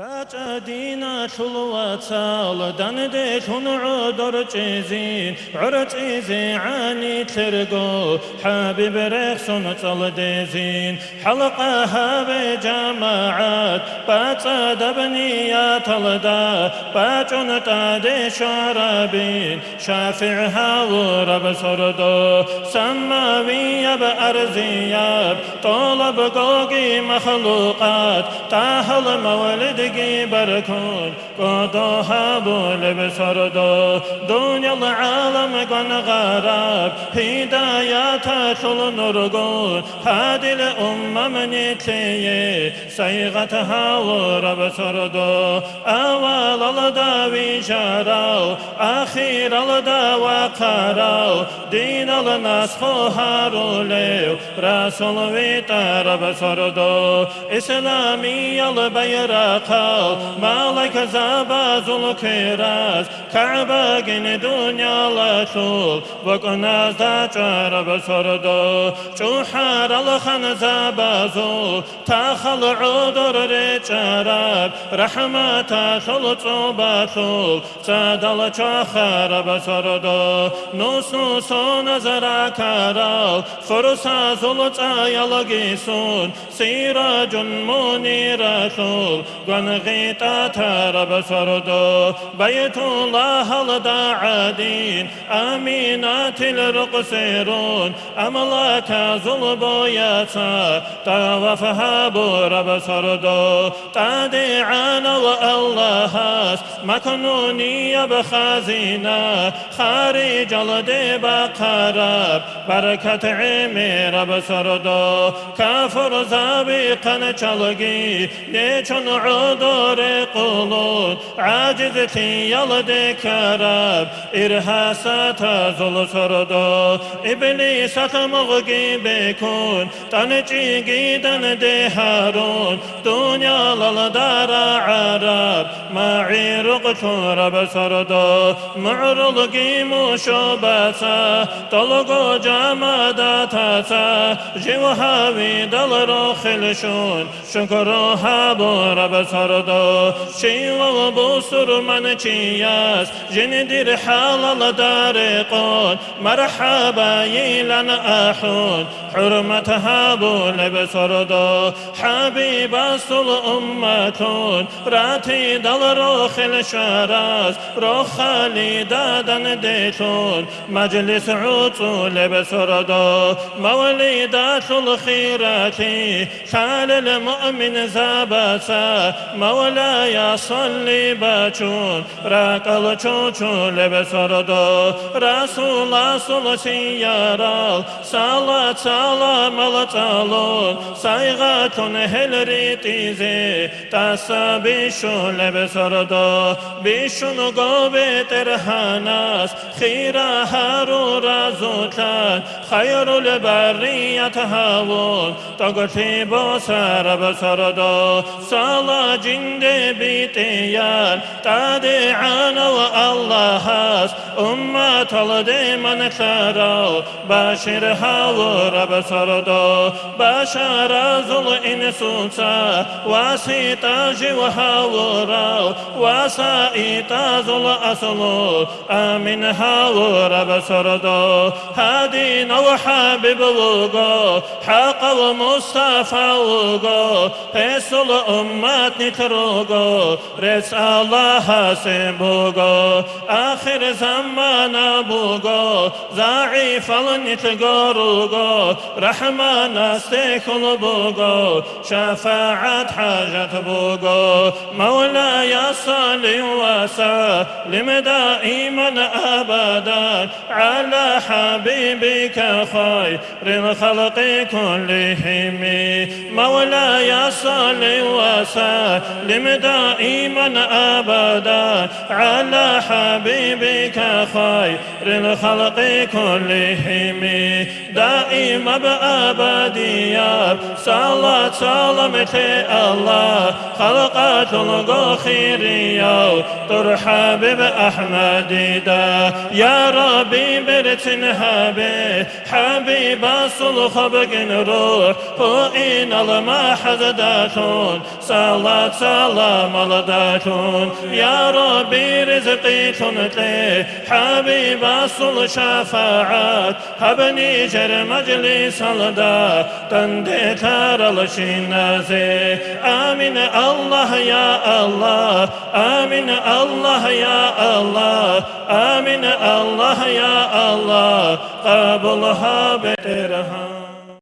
راجدينا شلوة دندي عدر جيزين عرجيزي عاني ترقو حبيب رخصن ديزين حلقها بجماعات باتساد بنيات الدا باجون تادي شرابين شافعها ورب سردو سماوية بأرزياب طلب قوقي مخلوقات تاهل مولد زندگی برکن گدو هبول بسردو دنیا العالم گن غرب هدایت شل نرگون هدل امم نیتیه سیغت هاور بسردو اول الداوی جراو اخیر الداو قراو دین النسخ هاروليو رسول ويتر بسردو اسلامي البيرق خال مالك زبازل كراز كعبة جن دنيا لشول وكنا زجر بسردو شحر الخن زبازو تخل عذر رجرب رحمة شل صوبشول صدل شخر بسردو نوس نوس نظر كرال فرصة زلط يلقيسون سيراج منير عن غيطة رب سردو بيت الله الداعدين. آمينات الرق سيرون أملاك ظلب يسا طوفها رب سردو تادعان الله مكنوني بخازنا خارج الدب قرب بركة عمي رب سردو كافر زابقا چلگی نیچون عمر عذر قلود عاجزتي يلد كرب إرهاسات زل سردو إبليس مغقي بكون تنجي جيدا دي هارون دنيا للدار عرب معي رقشو رب سردو معرضقي مشوبسا طلقو جامداتسا جوهاوي دل روخلشون شكرو هابو رب سردو شيوا بوسر من چياس جندر حلال دارقون مرحبا يلن أحون حرمتها بول بسردو حبيب أصل أمتون راتي دل روخ الشراز روخ خالي دادن ديتون مجلس عطول بسردو موليدات الخيرات خال المؤمن زابسا مولاي صلي بچون راقل چوچو لبسردو رسول رسول سيارال صلاة سلام الطالون سايغة هل ريتيزي تاسا بيشو لبسردو بيشون قوبي ترهاناس خيرا هارو رازوتان خير البرية هاون تغتي بوسر بسردو صلاة جند بيتيان تادعان والله هاس أمة لديمن ثرو باشرها ورب سردو بشر ذل إنسوسا واسيتا جوها ورو وسائتا ذل أصلو آمنها ورب سردو هادي نوحا ببلغو حق المصطفى وغو. بس الأمات نتروغو رس الله آخر زمان بوغو ضعيف نتغوروغو رحمان استيكل بوغو شفاعة حاجة بوغو مولاي صل وسلم دائما أبدا على حبيبك خير الخلق كلهم مولاي صل وسلم لم دائما أبدا على حبيبك خير الخلق كلهم. دائما بأبديا صلاة سلامك الله. خلقة الغخيرية ترحب بأحمد دا. يا ربي برتن به حبيب الصلخ بقن روح هو المحزدات صلاة صلاة سلام الداتون یا ربی رزقی کنتی حبیب صل شفاعت حبنی جر مجلس الدا تندی تر الشنازي آمين الله يا الله آمين الله يا الله آمين الله يا الله قبلها بترها